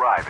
revived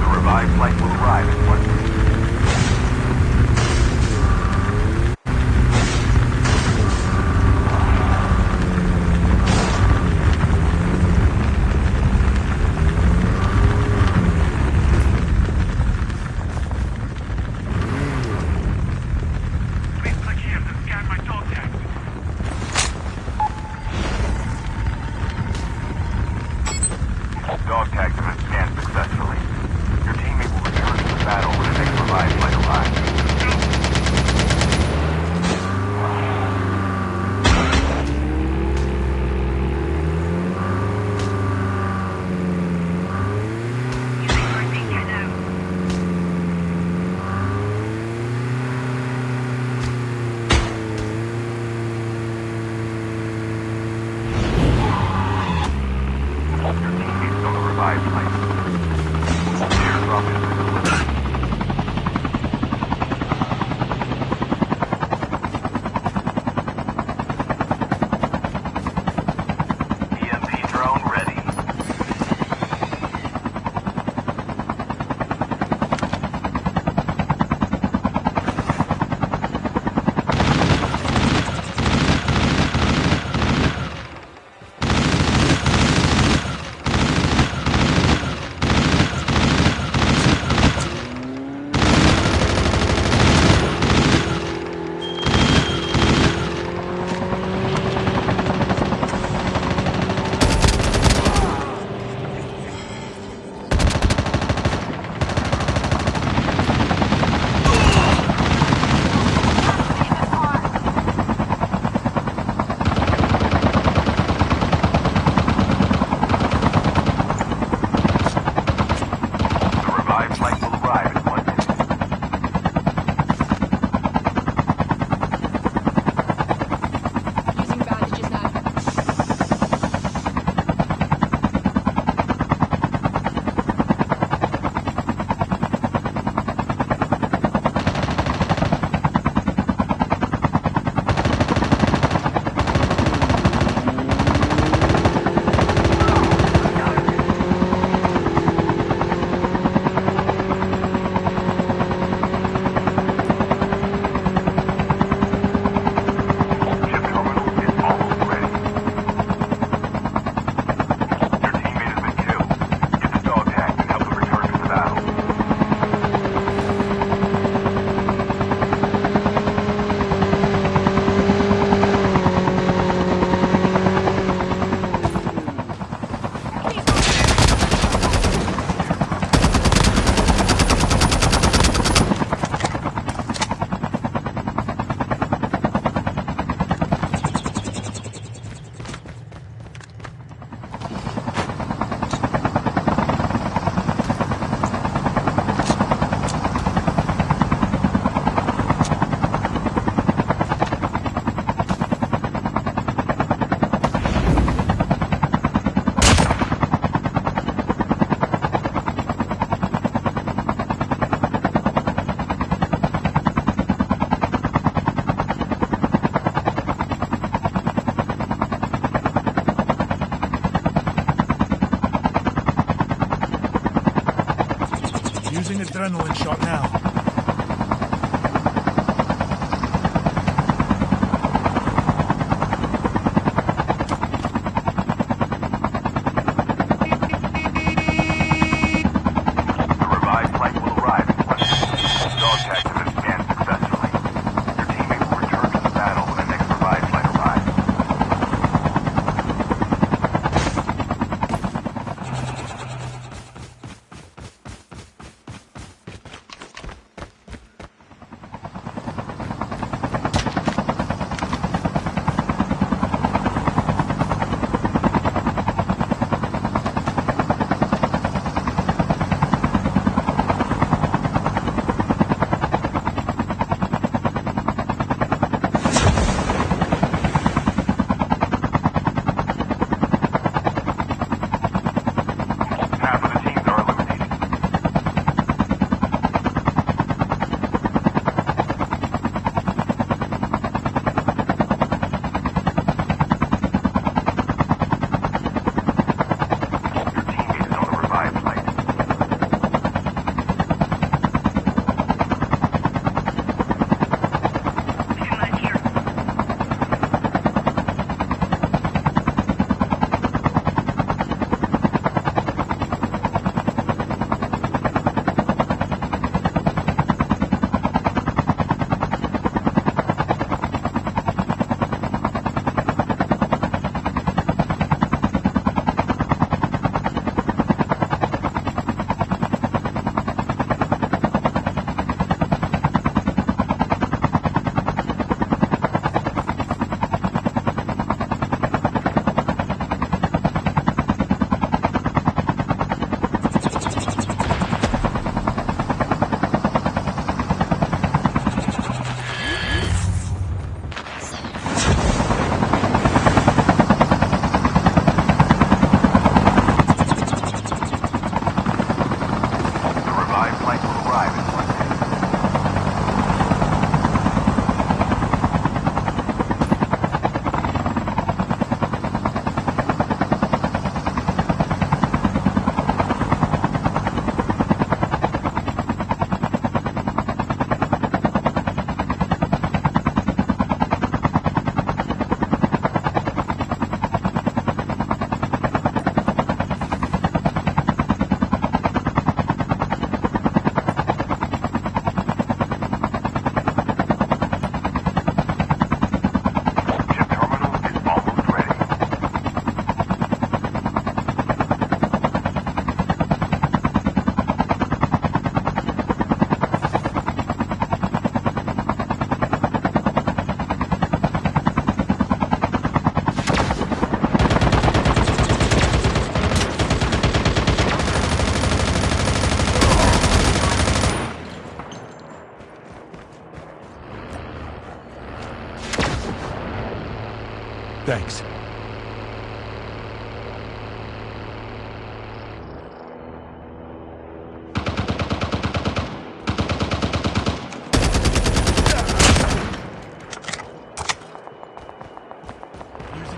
The revived flight will arrive adrenaline shot now.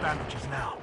Bandages now.